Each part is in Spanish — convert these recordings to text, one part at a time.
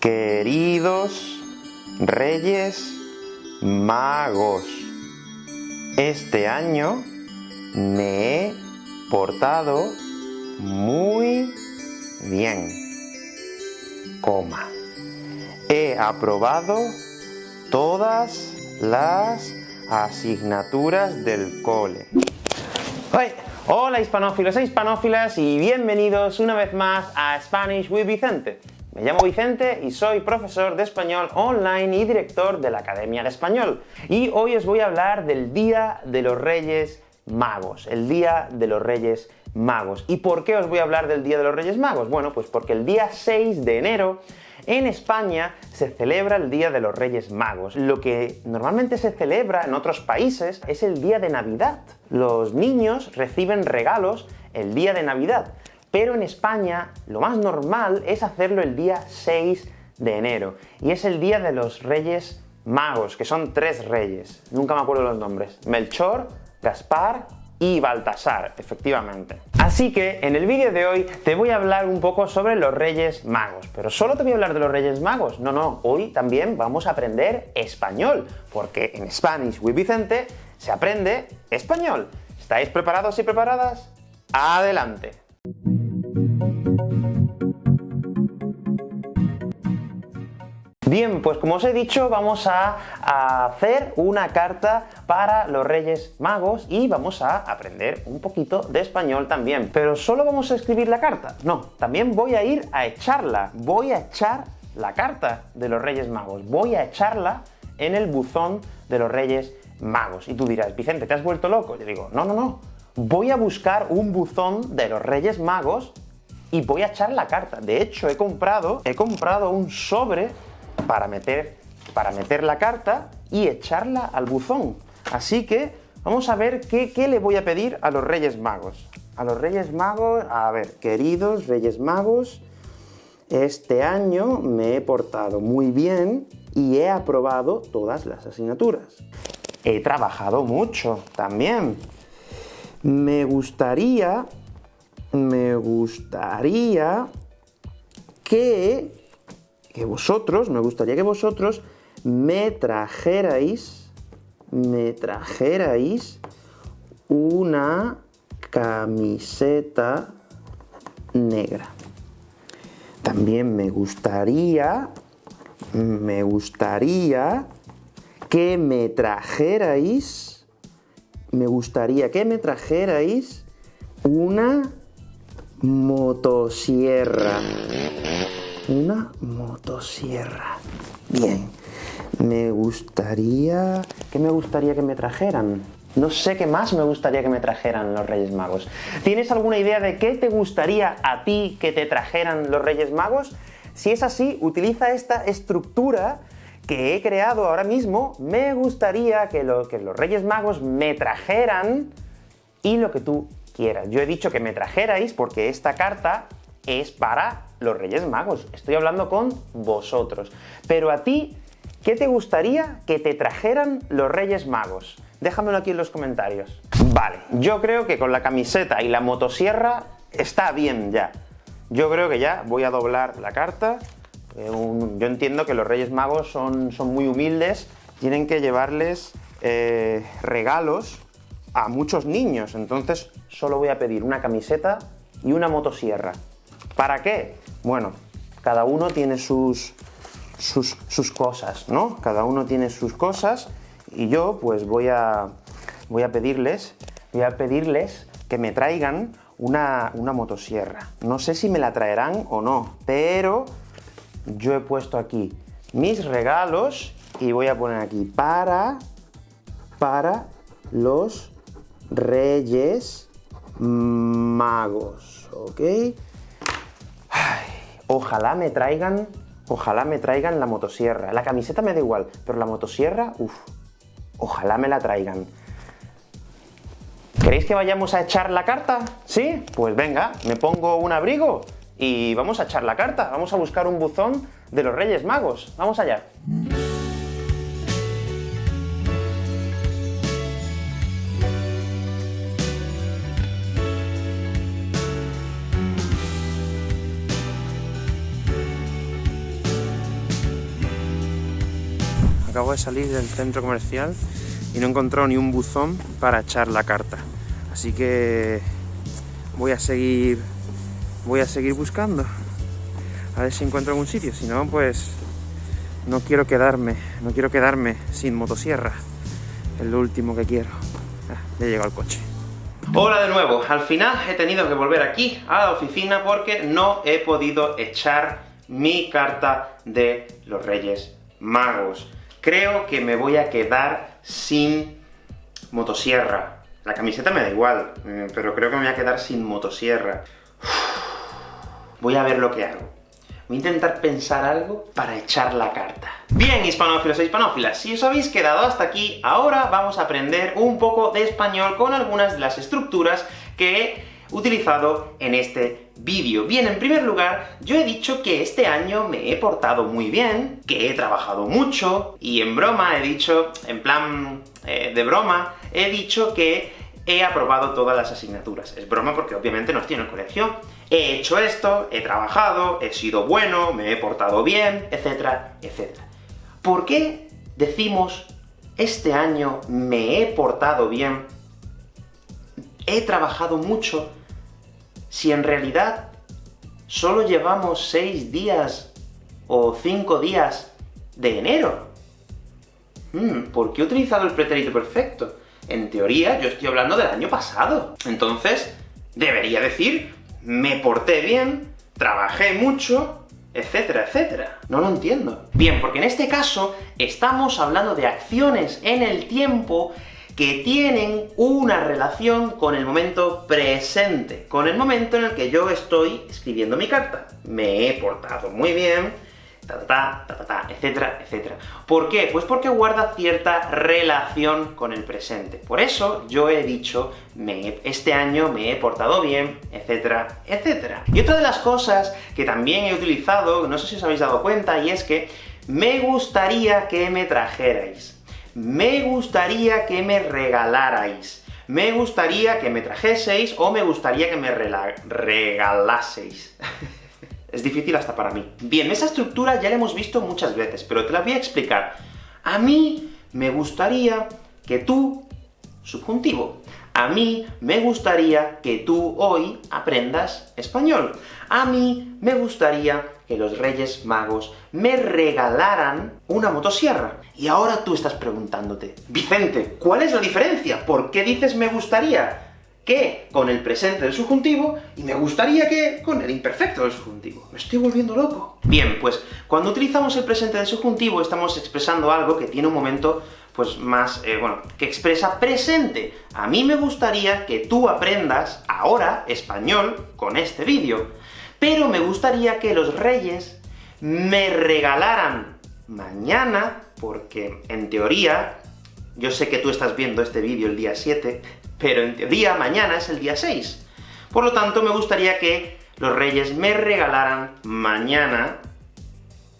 Queridos Reyes Magos, este año me he portado muy bien. He aprobado todas las asignaturas del cole. Hola hispanófilos e hispanófilas y bienvenidos una vez más a Spanish with Vicente. Me llamo Vicente y soy profesor de español online y director de la Academia de Español. Y hoy os voy a hablar del Día de los Reyes Magos, el Día de los Reyes Magos. ¿Y por qué os voy a hablar del Día de los Reyes Magos? Bueno, pues porque el día 6 de enero en España se celebra el Día de los Reyes Magos. Lo que normalmente se celebra en otros países es el Día de Navidad. Los niños reciben regalos el día de Navidad pero en España lo más normal es hacerlo el día 6 de enero, y es el día de los Reyes Magos, que son tres reyes, nunca me acuerdo los nombres, Melchor, Gaspar y Baltasar, efectivamente. Así que, en el vídeo de hoy te voy a hablar un poco sobre los Reyes Magos, pero solo te voy a hablar de los Reyes Magos, no, no, hoy también vamos a aprender español, porque en Spanish with Vicente se aprende español. ¿Estáis preparados y preparadas? ¡Adelante! Bien, pues como os he dicho, vamos a, hacer una carta para los Reyes Magos y vamos a aprender un poquito de español también. Pero ¿solo vamos a escribir la carta? No, también voy a ir a echarla. Voy a echar la carta de los Reyes Magos. Voy a echarla en el buzón de los Reyes Magos. Y tú dirás, Vicente, ¿te has vuelto loco? Yo digo, no, no, no. Voy a buscar un buzón de los Reyes Magos y voy a echar la carta. De hecho, he comprado, he comprado un sobre para meter, para meter la carta y echarla al buzón. Así que vamos a ver qué, qué le voy a pedir a los Reyes Magos. A los Reyes Magos, a ver, queridos Reyes Magos, este año me he portado muy bien y he aprobado todas las asignaturas. He trabajado mucho también. Me gustaría, me gustaría que que vosotros, me gustaría que vosotros me trajerais, me trajerais una camiseta negra. También me gustaría, me gustaría que me trajerais, me gustaría que me trajerais una motosierra una motosierra. Bien, me gustaría... ¿Qué me gustaría que me trajeran? No sé qué más me gustaría que me trajeran los Reyes Magos. ¿Tienes alguna idea de qué te gustaría a ti que te trajeran los Reyes Magos? Si es así, utiliza esta estructura que he creado ahora mismo. Me gustaría que, que los Reyes Magos me trajeran y lo que tú quieras. Yo he dicho que me trajerais porque esta carta es para los Reyes Magos. Estoy hablando con vosotros. Pero a ti, ¿qué te gustaría que te trajeran los Reyes Magos? Déjamelo aquí en los comentarios. Vale, yo creo que con la camiseta y la motosierra está bien ya. Yo creo que ya voy a doblar la carta. Eh, yo entiendo que los Reyes Magos son, son muy humildes, tienen que llevarles eh, regalos a muchos niños, entonces solo voy a pedir una camiseta y una motosierra. ¿Para qué? Bueno, cada uno tiene sus, sus, cosas, ¿no? Cada uno tiene sus cosas y yo pues voy a, voy a pedirles, voy a pedirles que me traigan una, una motosierra. No sé si me la traerán o no, pero yo he puesto aquí mis regalos y voy a poner aquí para, para los Reyes Magos, ¿ok? Ojalá me traigan, ojalá me traigan la motosierra. La camiseta me da igual, pero la motosierra, uff, ojalá me la traigan. ¿Queréis que vayamos a echar la carta? ¿Sí? Pues venga, me pongo un abrigo y vamos a echar la carta. Vamos a buscar un buzón de los Reyes Magos. ¡Vamos allá! Acabo de salir del centro comercial y no he encontrado ni un buzón para echar la carta. Así que voy a seguir voy a seguir buscando. A ver si encuentro algún sitio, si no, pues no quiero quedarme, no quiero quedarme sin motosierra. Es lo último que quiero. Ya llegado al coche. Hola de nuevo, al final he tenido que volver aquí a la oficina porque no he podido echar mi carta de los Reyes Magos. Creo que me voy a quedar sin motosierra. La camiseta me da igual, eh, pero creo que me voy a quedar sin motosierra. Voy a ver lo que hago. Voy a intentar pensar algo para echar la carta. Bien, hispanófilos e hispanófilas, si os habéis quedado hasta aquí, ahora vamos a aprender un poco de español con algunas de las estructuras que utilizado en este vídeo. Bien, en primer lugar, yo he dicho que este año me he portado muy bien, que he trabajado mucho, y en broma he dicho, en plan eh, de broma, he dicho que he aprobado todas las asignaturas. Es broma porque obviamente no estoy en el colegio. He hecho esto, he trabajado, he sido bueno, me he portado bien, etcétera, etcétera. ¿Por qué decimos este año me he portado bien, he trabajado mucho, si en realidad solo llevamos seis días o cinco días de enero? Hmm, ¿Por qué he utilizado el pretérito perfecto? En teoría, yo estoy hablando del año pasado. Entonces, debería decir, me porté bien, trabajé mucho, etcétera, etcétera. No lo entiendo. Bien, porque en este caso, estamos hablando de acciones en el tiempo que tienen una relación con el momento presente, con el momento en el que yo estoy escribiendo mi carta. Me he portado muy bien, ta, etcétera, etcétera. ¿Por qué? Pues porque guarda cierta relación con el presente. Por eso yo he dicho, me este año me he portado bien, etcétera, etcétera. Y otra de las cosas que también he utilizado, no sé si os habéis dado cuenta, y es que me gustaría que me trajerais. Me gustaría que me regalarais. Me gustaría que me trajeseis, o me gustaría que me regalaseis. Es difícil hasta para mí. Bien, esa estructura ya la hemos visto muchas veces, pero te la voy a explicar. A mí me gustaría que tú, subjuntivo, a mí me gustaría que tú hoy aprendas español. A mí me gustaría que los Reyes Magos me regalaran una motosierra. Y ahora tú estás preguntándote, Vicente, ¿cuál es la diferencia? ¿Por qué dices me gustaría? que con el presente del subjuntivo, y me gustaría que con el imperfecto del subjuntivo. Me estoy volviendo loco. Bien, pues cuando utilizamos el presente del subjuntivo estamos expresando algo que tiene un momento pues más, eh, bueno, que expresa presente. A mí me gustaría que tú aprendas ahora español con este vídeo, pero me gustaría que los reyes me regalaran mañana, porque en teoría, yo sé que tú estás viendo este vídeo el día 7, pero en teoría mañana es el día 6. Por lo tanto, me gustaría que los reyes me regalaran mañana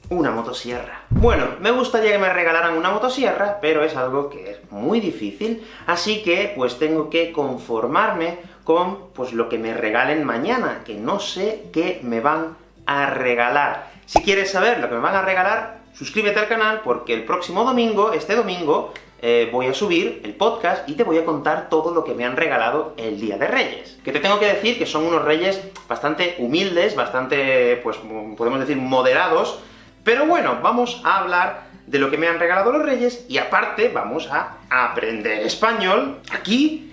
una motosierra. Bueno, me gustaría que me regalaran una motosierra, pero es algo que es muy difícil, así que pues tengo que conformarme con pues lo que me regalen mañana, que no sé qué me van a regalar. Si quieres saber lo que me van a regalar, suscríbete al canal, porque el próximo domingo, este domingo, eh, voy a subir el podcast y te voy a contar todo lo que me han regalado el Día de Reyes. Que te tengo que decir que son unos reyes bastante humildes, bastante, pues, podemos decir, moderados, pero bueno, vamos a hablar de lo que me han regalado los reyes, y aparte vamos a aprender español. Aquí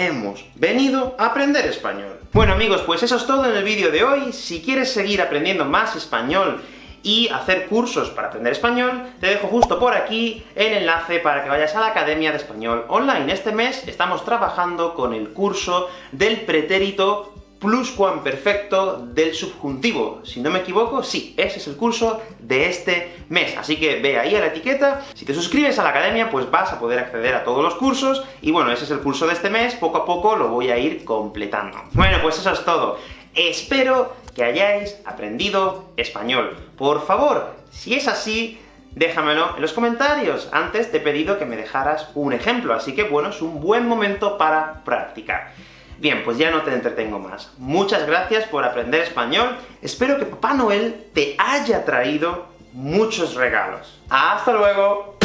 hemos venido a aprender español. Bueno amigos, pues eso es todo en el vídeo de hoy. Si quieres seguir aprendiendo más español y hacer cursos para aprender español, te dejo justo por aquí el enlace para que vayas a la Academia de Español Online. Este mes estamos trabajando con el curso del pretérito pluscuamperfecto del subjuntivo. Si no me equivoco, sí, ese es el curso de este mes. Así que ve ahí a la etiqueta, si te suscribes a la academia, pues vas a poder acceder a todos los cursos, y bueno, ese es el curso de este mes, poco a poco lo voy a ir completando. Bueno, pues eso es todo. Espero que hayáis aprendido español. Por favor, si es así, déjamelo en los comentarios. Antes te he pedido que me dejaras un ejemplo, así que bueno, es un buen momento para practicar. Bien, pues ya no te entretengo más. Muchas gracias por aprender español. Espero que Papá Noel te haya traído muchos regalos. ¡Hasta luego!